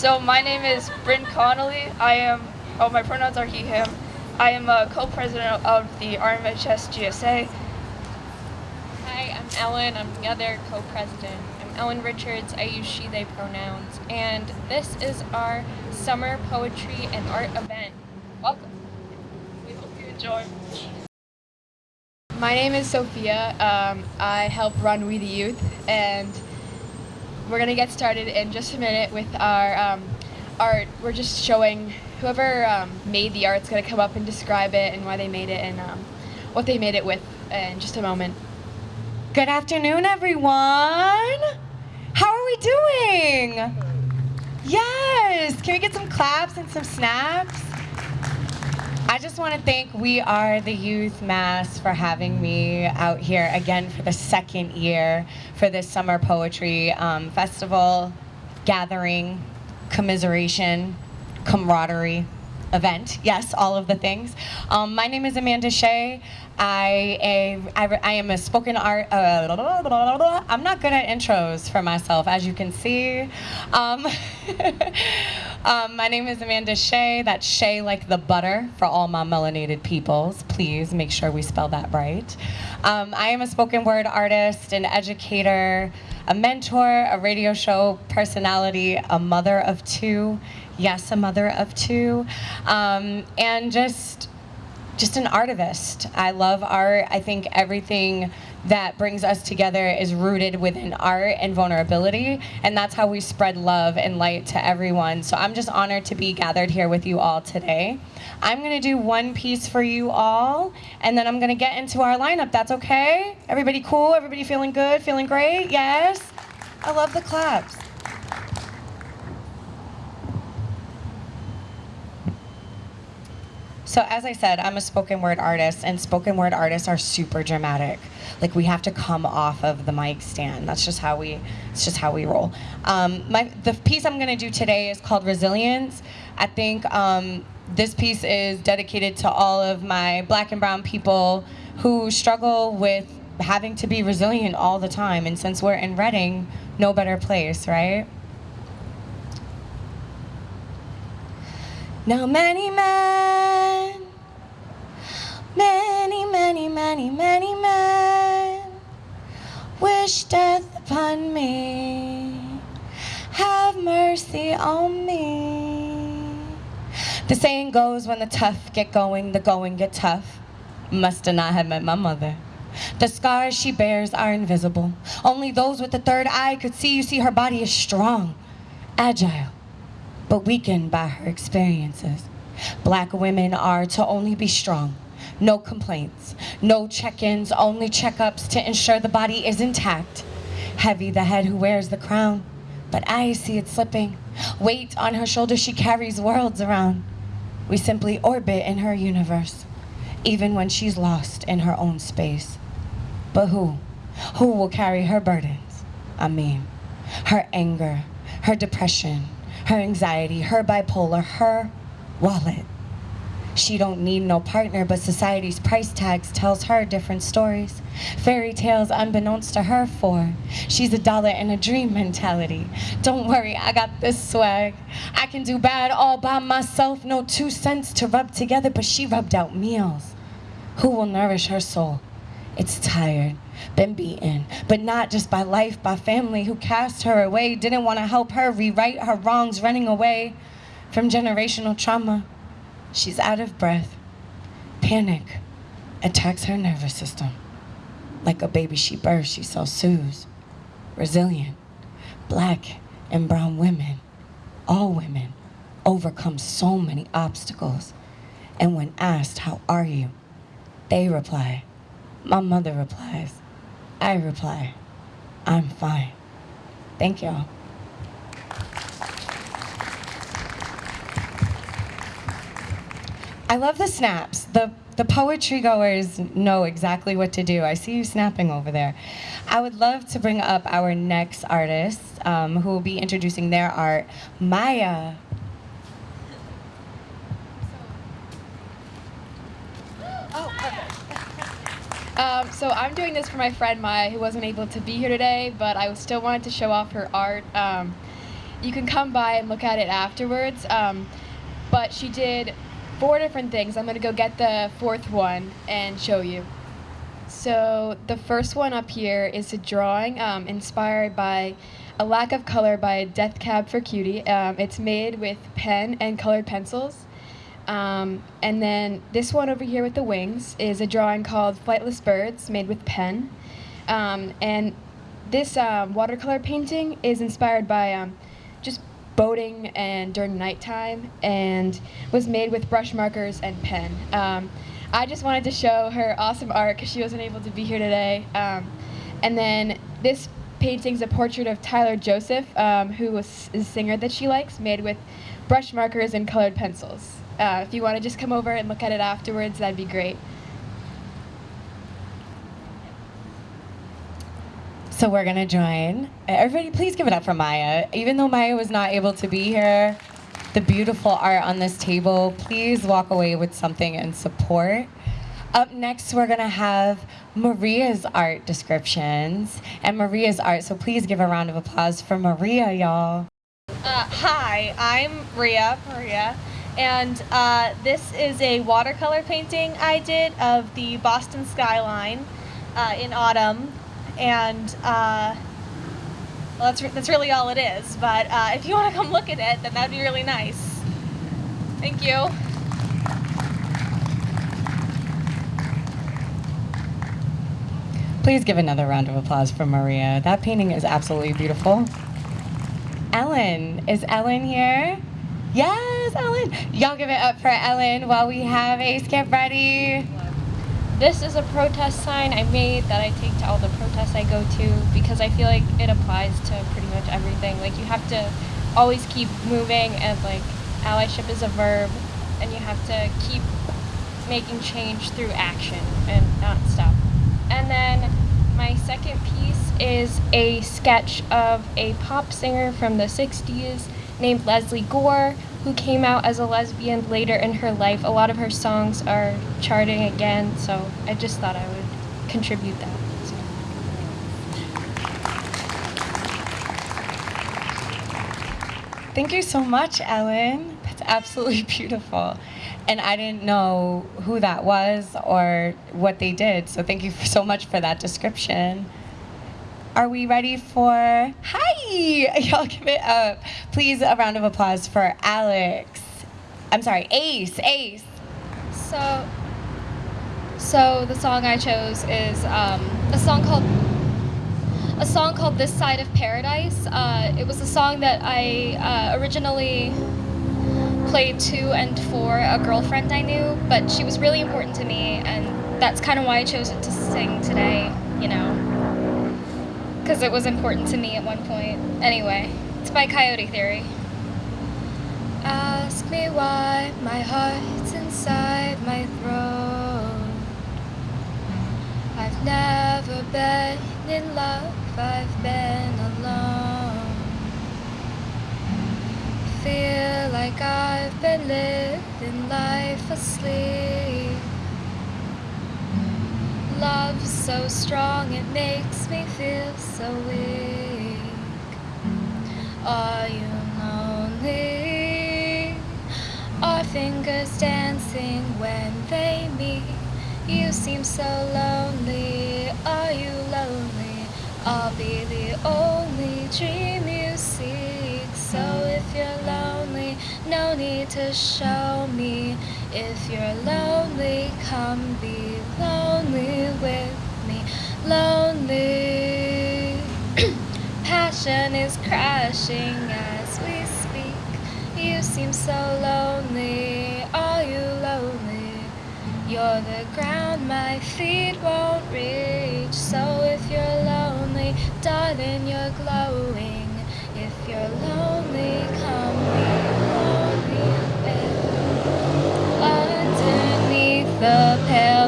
So my name is Bryn Connolly. I am, oh, my pronouns are he, him. I am a co-president of the RMHS GSA. Hi, I'm Ellen. I'm the other co-president. I'm Ellen Richards. I use she, they pronouns. And this is our summer poetry and art event. Welcome. We hope you enjoy. My name is Sophia. Um, I help run We the Youth, and we're gonna get started in just a minute with our um, art. We're just showing whoever um, made the art's gonna come up and describe it and why they made it and um, what they made it with in just a moment. Good afternoon, everyone. How are we doing? Yes. Can we get some claps and some snaps? I just want to thank We Are the Youth Mass for having me out here again for the second year for this summer poetry um, festival, gathering, commiseration, camaraderie event. Yes, all of the things. Um, my name is Amanda Shea. I, a, I, I am a spoken art. Uh, I'm not good at intros for myself, as you can see. Um, um, my name is Amanda Shea. That's Shea like the butter for all my melanated peoples. Please make sure we spell that right. Um, I am a spoken word artist, an educator, a mentor, a radio show personality, a mother of two. Yes, a mother of two. Um, and just just an artivist. I love art. I think everything that brings us together is rooted within art and vulnerability, and that's how we spread love and light to everyone. So I'm just honored to be gathered here with you all today. I'm gonna do one piece for you all, and then I'm gonna get into our lineup. That's okay? Everybody cool? Everybody feeling good? Feeling great? Yes? I love the claps. So as I said, I'm a spoken word artist, and spoken word artists are super dramatic. Like we have to come off of the mic stand. That's just how we. It's just how we roll. Um, my the piece I'm gonna do today is called Resilience. I think um, this piece is dedicated to all of my Black and Brown people who struggle with having to be resilient all the time. And since we're in Reading, no better place, right? Now many men, many, many, many, many men wish death upon me. Have mercy on me. The saying goes when the tough get going, the going get tough. Must have not have met my mother. The scars she bears are invisible. Only those with the third eye could see. You see, her body is strong, agile but weakened by her experiences. Black women are to only be strong, no complaints, no check-ins, only checkups to ensure the body is intact. Heavy the head who wears the crown, but I see it slipping. Weight on her shoulder, she carries worlds around. We simply orbit in her universe, even when she's lost in her own space. But who? Who will carry her burdens? I mean, her anger, her depression, her anxiety, her bipolar, her wallet. She don't need no partner, but society's price tags tells her different stories. Fairy tales unbeknownst to her for. She's a dollar and a dream mentality. Don't worry, I got this swag. I can do bad all by myself, no two cents to rub together, but she rubbed out meals. Who will nourish her soul? It's tired, been beaten, but not just by life, by family who cast her away, didn't want to help her rewrite her wrongs, running away from generational trauma. She's out of breath. Panic attacks her nervous system. Like a baby she birthed, she so soothes. Resilient, black and brown women, all women, overcome so many obstacles. And when asked, how are you? They reply, my mother replies, I reply, I'm fine. Thank y'all. I love the snaps. The, the poetry goers know exactly what to do. I see you snapping over there. I would love to bring up our next artist um, who will be introducing their art, Maya. Um, so I'm doing this for my friend Maya, who wasn't able to be here today, but I still wanted to show off her art. Um, you can come by and look at it afterwards. Um, but she did four different things. I'm gonna go get the fourth one and show you. So the first one up here is a drawing um, inspired by a lack of color by Death Cab for Cutie. Um, it's made with pen and colored pencils. Um, and then this one over here with the wings is a drawing called Flightless Birds made with pen. Um, and this um, watercolor painting is inspired by um, just boating and during nighttime and was made with brush markers and pen. Um, I just wanted to show her awesome art because she wasn't able to be here today. Um, and then this painting is a portrait of Tyler Joseph, who was a singer that she likes, made with brush markers and colored pencils. Uh, if you want to just come over and look at it afterwards, that'd be great. So we're gonna join. Everybody, please give it up for Maya. Even though Maya was not able to be here, the beautiful art on this table, please walk away with something in support. Up next, we're gonna have Maria's art descriptions and Maria's art. So please give a round of applause for Maria, y'all. Uh, hi, I'm Ria, Maria, and uh, this is a watercolor painting I did of the Boston skyline uh, in autumn, and uh, well, that's, re- that's really all it is. But uh, if you want to come look at it, then that'd be really nice. Thank you. Please give another round of applause for Maria. That painting is absolutely beautiful. Ellen, is Ellen here? Yes, Ellen. Y'all give it up for Ellen while we have a skip ready. This is a protest sign I made that I take to all the protests I go to because I feel like it applies to pretty much everything. Like you have to always keep moving and like allyship is a verb and you have to keep making change through action and not stop. And then my second piece is a sketch of a pop singer from the 60s named Lesley Gore who came out as a lesbian later in her life. A lot of her songs are charting again, so I just thought I would contribute that. Thank you so much, Ellen. That's absolutely beautiful. And I didn't know who that was or what they did, so thank you so much for that description. Are we ready for hi? Y'all give it up. Please, a round of applause for Alex. I'm sorry, Ace. Ace. So, so the song I chose is um, a song called a song called "This Side of Paradise." Uh, it was a song that I uh, originally played to and for a girlfriend I knew, but she was really important to me, and that's kind of why I chose it to sing today. You know, because it was important to me at one point. Anyway, it's by Coyote Theory. Ask me why my heart's inside my throat. I've never been in love, I've been alone. Feel like I've been living life asleep. Love so strong, it makes me feel so weak. Are you lonely? Our fingers dancing when they meet. You seem so lonely. Are you lonely? I'll be the only dream you seek. So if you're lonely, no need to show me. If you're lonely, come be with me. Lonely. Passion is crashing as we speak. You seem so lonely. Are you lonely? You're the ground my feet won't reach. So if you're lonely, darling, you're glowing. If you're lonely, come be lonely underneath the pale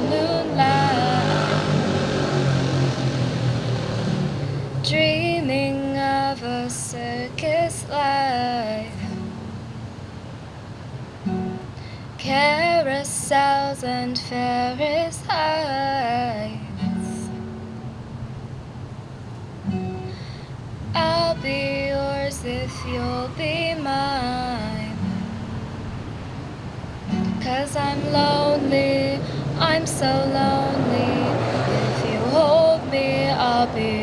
Carousels and Ferris heights. I'll be yours if you'll be mine. Cause I'm lonely, I'm so lonely. If you hold me, I'll be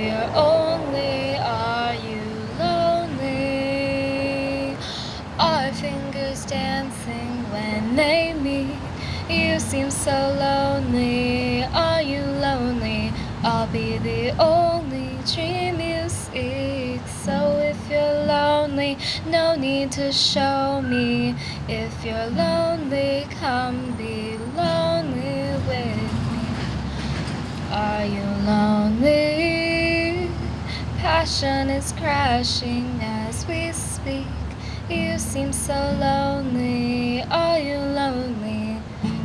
seem so lonely. Are you lonely? I'll be the only dream you seek. So if you're lonely, no need to show me. If you're lonely, come be lonely with me. Are you lonely? Passion is crashing as we speak. You seem so lonely. Are you lonely?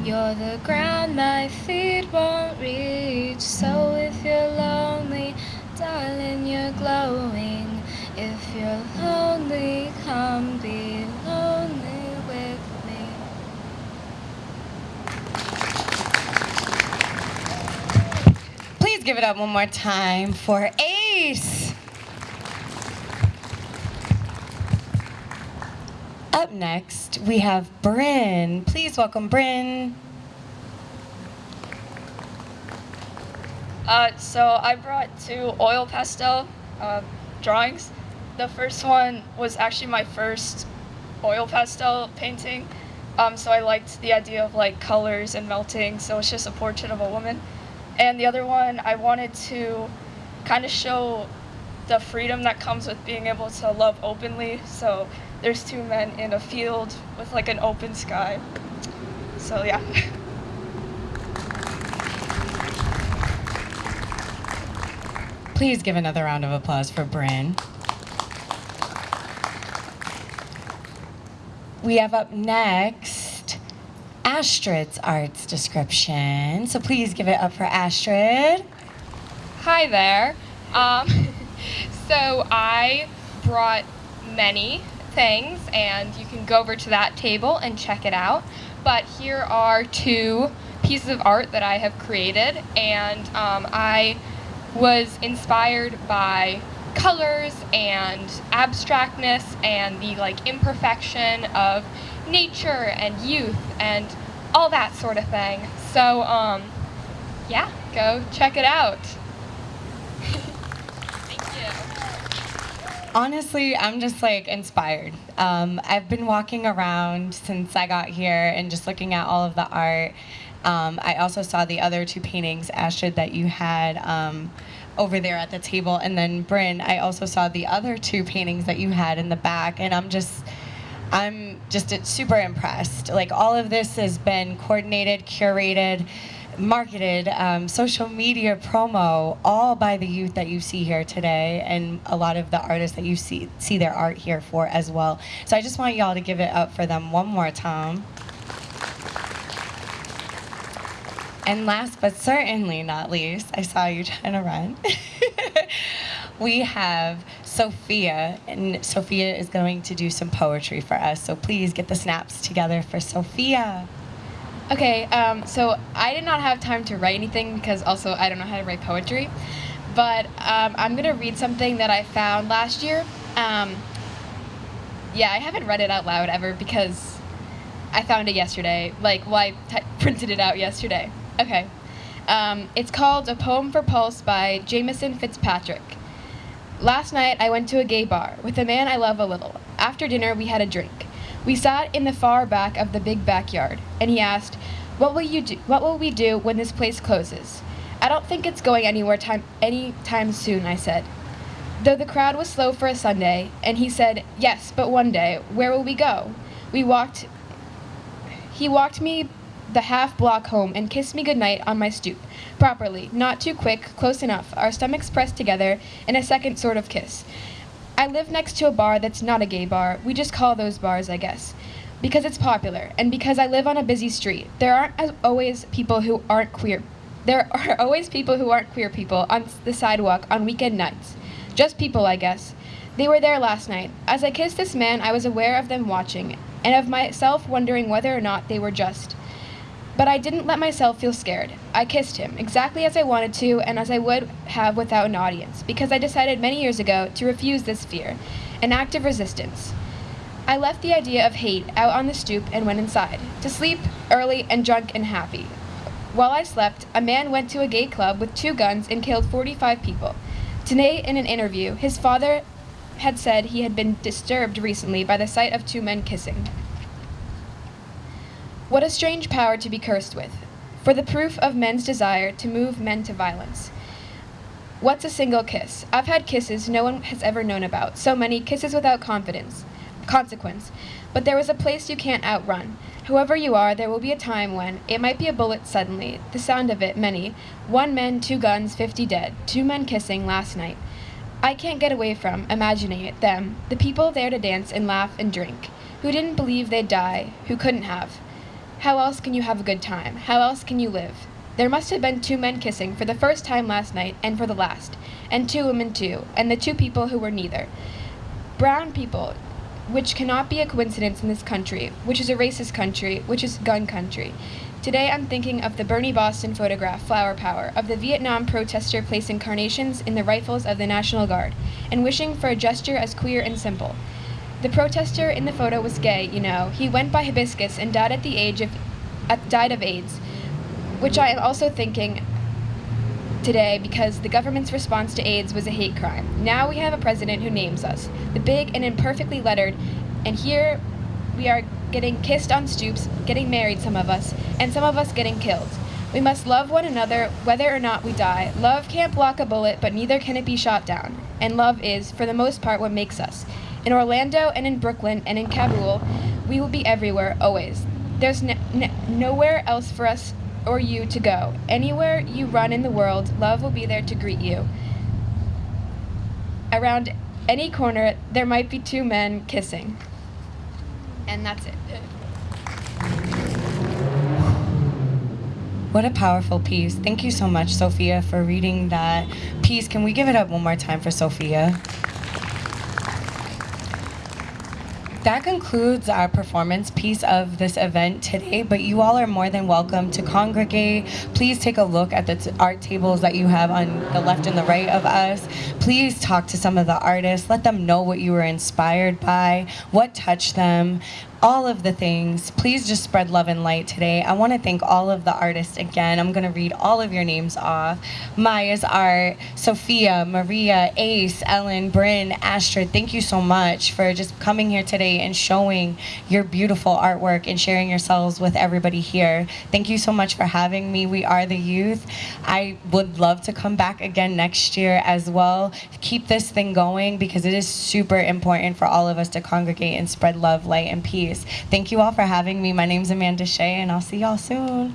You're the ground my feet won't reach. So if you're lonely, darling, you're glowing. If you're lonely, come be lonely with me. Please give it up one more time for Ace. Up next, we have Bryn. Please welcome Bryn. Uh, so I brought two oil pastel uh, drawings. The first one was actually my first oil pastel painting. Um, so I liked the idea of like colors and melting. So it's just a portrait of a woman. And the other one, I wanted to kind of show the freedom that comes with being able to love openly. So there's two men in a field with like an open sky. So yeah. Please give another round of applause for Bryn. We have up next Astrid's arts description. So please give it up for Astrid. Hi there. Um, so I brought many things, and you can go over to that table and check it out. But here are two pieces of art that I have created, and um, I was inspired by colors and abstractness and the like imperfection of nature and youth and all that sort of thing. So um, yeah, go check it out. Thank you. Honestly, I'm just like inspired. Um, I've been walking around since I got here and just looking at all of the art. Um, I also saw the other two paintings, Astrid, that you had um, over there at the table. And then, Bryn, I also saw the other two paintings that you had in the back. And I'm just, I'm just super impressed. Like, all of this has been coordinated, curated, marketed, um, social media promo, all by the youth that you see here today, and a lot of the artists that you see see their art here for as well. So I just want y'all to give it up for them one more time. And last but certainly not least, I saw you trying to run. we have Sophia, and Sophia is going to do some poetry for us. So please get the snaps together for Sophia. Okay, um, so I did not have time to write anything because also I don't know how to write poetry. But um, I'm going to read something that I found last year. Um, yeah, I haven't read it out loud ever because I found it yesterday. Like, well, I printed it out yesterday. Okay. Um, it's called A Poem for Pulse by Jameson Fitzpatrick. Last night I went to a gay bar with a man I love a little. After dinner we had a drink. We sat in the far back of the big backyard, and he asked, "What will you do? What will we do when this place closes?" "I don't think it's going anywhere time any time soon," I said. Though the crowd was slow for a Sunday, and he said, "Yes, but one day, where will we go?" We walked. He walked me the half block home and kissed me goodnight on my stoop, properly, not too quick, close enough, our stomachs pressed together in a second sort of kiss. I live next to a bar that's not a gay bar. We just call those bars, I guess. Because it's popular, and because I live on a busy street, there aren't always people who aren't queer. There are always people who aren't queer people on the sidewalk on weekend nights. Just people, I guess. They were there last night. As I kissed this man, I was aware of them watching, and of myself wondering whether or not they were just. But I didn't let myself feel scared. I kissed him, exactly as I wanted to and as I would have without an audience, because I decided many years ago to refuse this fear. an act of resistance. I left the idea of hate out on the stoop and went inside, to sleep early and drunk and happy. While I slept, a man went to a gay club with two guns and killed 45 people. Today, in an interview, his father had said he had been disturbed recently by the sight of two men kissing. What a strange power to be cursed with, for the proof of men's desire to move men to violence. What's a single kiss? I've had kisses no one has ever known about, so many kisses without confidence, consequence. But there is a place you can't outrun. Whoever you are, there will be a time when it might be a bullet suddenly, the sound of it, many. One man, two guns, fifty dead, two men kissing last night. I can't get away from imagining it, them, the people there to dance and laugh and drink, who didn't believe they'd die, who couldn't have. How else can you have a good time? How else can you live? There must have been two men kissing for the first time last night and for the last, and two women too, and the two people who were neither. Brown people, which cannot be a coincidence in this country, which is a racist country, which is gun country. Today I'm thinking of the Bernie Boston photograph, Flower Power, of the Vietnam protester placing carnations in the rifles of the National Guard, and wishing for a gesture as queer and simple. The protester in the photo was gay, you know. He went by hibiscus and died at the age of, uh, died of AIDS, which I am also thinking today because the government's response to AIDS was a hate crime. Now we have a president who names us, the big and imperfectly lettered, and here we are getting kissed on stoops, getting married, some of us, and some of us getting killed. We must love one another whether or not we die. Love can't block a bullet, but neither can it be shot down. And love is, for the most part, what makes us. In Orlando and in Brooklyn and in Kabul, we will be everywhere, always. There's nowhere else for us or you to go. Anywhere you run in the world, love will be there to greet you. Around any corner, there might be two men kissing. And that's it. What a powerful piece. Thank you so much, Sophia, for reading that piece. Can we give it up one more time for Sophia? That concludes our performance piece of this event today, but you all are more than welcome to congregate. Please take a look at the art tables that you have on the left and the right of us. Please talk to some of the artists. Let them know what you were inspired by, what touched them, all of the things. Please just spread love and light today. I want to thank all of the artists again. I'm going to read all of your names off. Maya's Art, Sophia, Maria, Ace, Ellen, Bryn, Astrid, thank you so much for just coming here today and showing your beautiful artwork and sharing yourselves with everybody here. Thank you so much for having me. We are the youth. I would love to come back again next year as well. Keep this thing going because it is super important for all of us to congregate and spread love, light, and peace. Thank you all for having me. My name's Amanda Shea, and I'll see y'all soon.